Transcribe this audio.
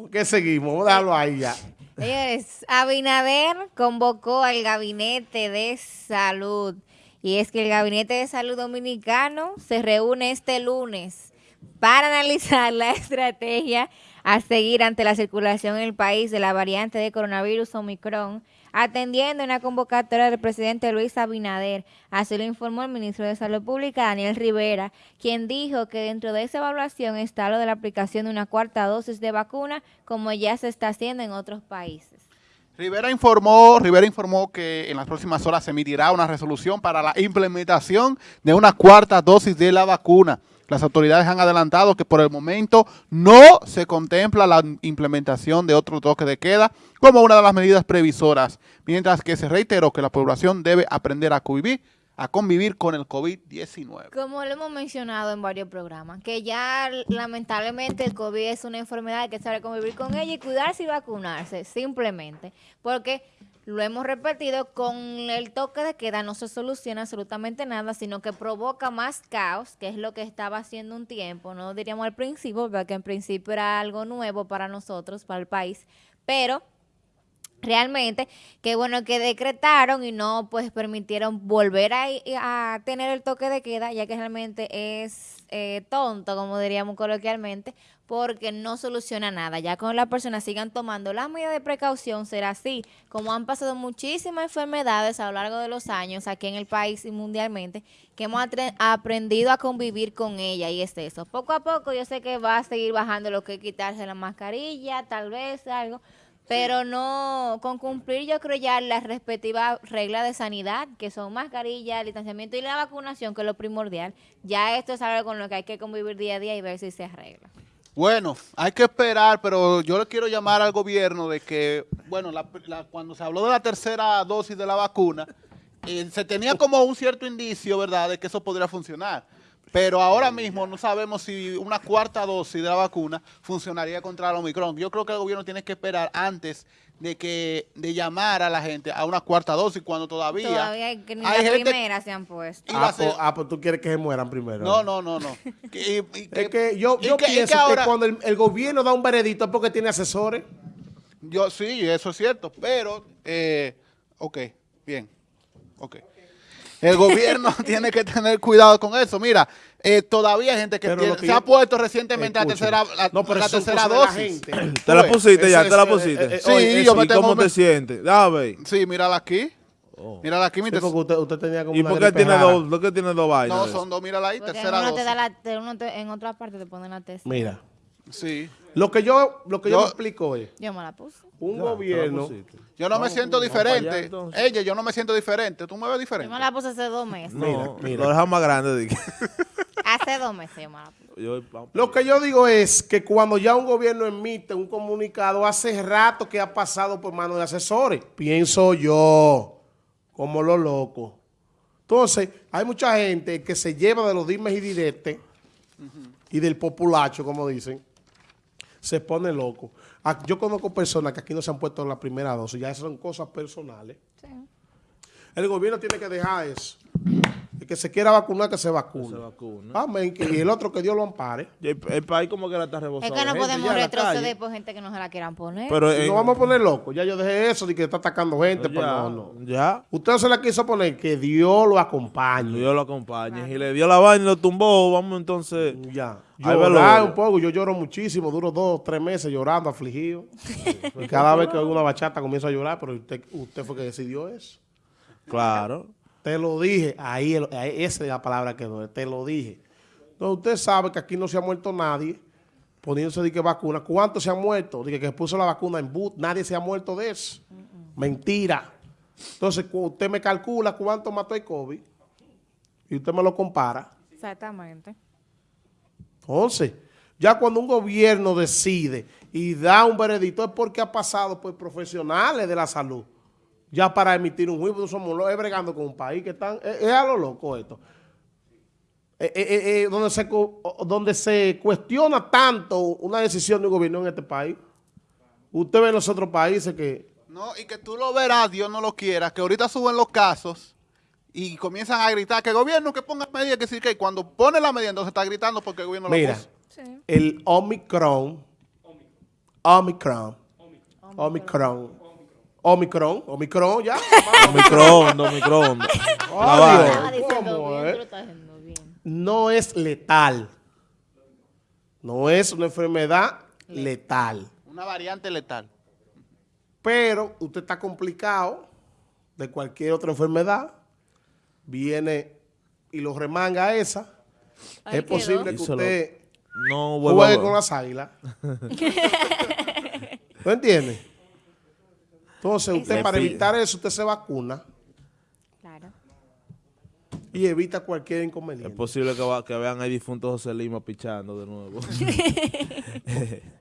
¿Por qué seguimos? Dejarlo ahí ya. Abinader convocó al Gabinete de Salud. Y es que el Gabinete de Salud Dominicano se reúne este lunes para analizar la estrategia a seguir ante la circulación en el país de la variante de coronavirus Omicron atendiendo una convocatoria del presidente Luis Abinader. Así lo informó el ministro de Salud Pública, Daniel Rivera, quien dijo que dentro de esa evaluación está lo de la aplicación de una cuarta dosis de vacuna, como ya se está haciendo en otros países. Rivera informó, Rivera informó que en las próximas horas se emitirá una resolución para la implementación de una cuarta dosis de la vacuna. Las autoridades han adelantado que por el momento no se contempla la implementación de otro toque de queda como una de las medidas previsoras, mientras que se reiteró que la población debe aprender a convivir a convivir con el COVID-19. Como lo hemos mencionado en varios programas, que ya lamentablemente el COVID es una enfermedad que sabe convivir con ella y cuidarse y vacunarse, simplemente. Porque lo hemos repetido, con el toque de queda no se soluciona absolutamente nada, sino que provoca más caos, que es lo que estaba haciendo un tiempo, no diríamos al principio, porque en principio era algo nuevo para nosotros, para el país, pero realmente, qué bueno que decretaron y no pues permitieron volver a, tener el toque de queda, ya que realmente es eh, tonto, como diríamos coloquialmente, porque no soluciona nada. Ya con las personas sigan tomando las medidas de precaución, será así. Como han pasado muchísimas enfermedades a lo largo de los años aquí en el país y mundialmente, que hemos aprendido a convivir con ella y es eso. Poco a poco yo sé que va a seguir bajando lo que es quitarse la mascarilla, tal vez algo, pero no, con cumplir yo creo ya las respectivas reglas de sanidad, que son mascarilla, distanciamiento y la vacunación, que es lo primordial, ya esto es algo con lo que hay que convivir día a día y ver si se arregla. Bueno, hay que esperar, pero yo le quiero llamar al gobierno de que, bueno, cuando se habló de la tercera dosis de la vacuna, eh, se tenía como un cierto indicio, ¿verdad?, de que eso podría funcionar. Pero ahora mismo no sabemos si una cuarta dosis de la vacuna funcionaría contra el Omicron. Yo creo que el gobierno tiene que esperar antes de que de llamar a la gente a una cuarta dosis cuando todavía... Todavía hay, que ni la primera se han puesto. Ah, pues, ah, pues, tú quieres que se mueran primero. No, no, no, no. es que yo, yo pienso que, cuando el, gobierno da un veredicto es porque tiene asesores. Yo Sí, eso es cierto, pero... Eh, ok, bien, ok. El gobierno tiene que tener cuidado con eso. Mira, eh, todavía hay gente que, se ha puesto recientemente la tercera, la, no, pero la tercera dosis. ¿Te la pusiste ya? ¿Te la pusiste? Eh, eh, sí, yo me tengo... ¿Cómo te sientes? Dame. Sí, mírala aquí. Oh. Mírala aquí. Sí, usted, usted, tenía como ¿Y por qué tiene, dos, ¿por qué tiene dos vainas? No, son dos, mírala ahí, tercera uno dosis. Te da la, uno te, en otra parte te ponen la tercera. Mira. Sí. Lo que yo, lo que yo, me explico es... Yo me la puse. Un gobierno... Yo no, me siento diferente. Ella, yo no me siento diferente. ¿Tú me ves diferente? Yo me la puse hace dos meses. No, mira, Lo deja más grande. hace dos meses yo me la puse. Lo que yo digo es que cuando ya un gobierno emite un comunicado, hace rato que ha pasado por manos de asesores. Pienso yo, como lo loco. Entonces, hay mucha gente que se lleva de los dimes y diretes y del populacho, como dicen, se pone loco. Ah, yo conozco personas que aquí no se han puesto la primera dosis, ya son cosas personales. El gobierno tiene que dejar eso. El que se quiera vacunar, que se vacune. Amén. y el otro que Dios lo ampare. el, país como que la está rebosando. Es que no podemos retroceder por gente que no se la quieran poner. Pero no vamos a poner loco. Ya yo dejé eso de que está atacando gente. Pues ya, no, Ya. Usted se la quiso poner. Que Dios lo acompañe. Dios lo acompañe. Y le dio la vaina y lo tumbó. Vamos entonces. Ya. Llorar un poco. Yo lloro muchísimo. Duro dos, tres meses llorando, afligido. y cada vez que oigo una bachata comienzo a llorar. Pero usted, usted fue que decidió eso. Claro. Te lo dije, ahí, esa es la palabra que doy, te lo dije. Entonces usted sabe que aquí no se ha muerto nadie poniéndose de que vacuna. ¿Cuántos se han muerto? Dije que puso la vacuna en boot, nadie se ha muerto de eso. Mentira. Entonces usted me calcula cuánto mató el COVID y usted me lo compara. Exactamente. Entonces, ya cuando un gobierno decide y da un veredicto es porque ha pasado por profesionales de la salud ya para emitir un juicio, somos los bregando con un país que están, es, a lo loco esto. Eh, eh, eh, donde, se, donde se cuestiona tanto una decisión de un gobierno en este país. Usted ve en los otros países que... No, y que tú lo verás, Dios no lo quiera, que ahorita suben los casos y comienzan a gritar que el gobierno que ponga medidas, que decir que cuando pone la medida entonces está gritando porque el gobierno Mira, lo puso. el Omicron, Omicron. Omicron. Omicron. Omicron, ya. Adiós. vaina. Estás diciendo ¿Cómo, bien, eh? No es letal. No es una enfermedad letal. Una variante letal. Pero usted está complicado de cualquier otra enfermedad. Viene y lo remanga esa. Ahí es posible que Díselo. usted No juegue con las águilas. ¿No entiende? Entonces, usted para evitar eso, usted se vacuna Claro. y evita cualquier Es inconveniente. posible que, va- que vean ahí difunto José Lima pichando de nuevo.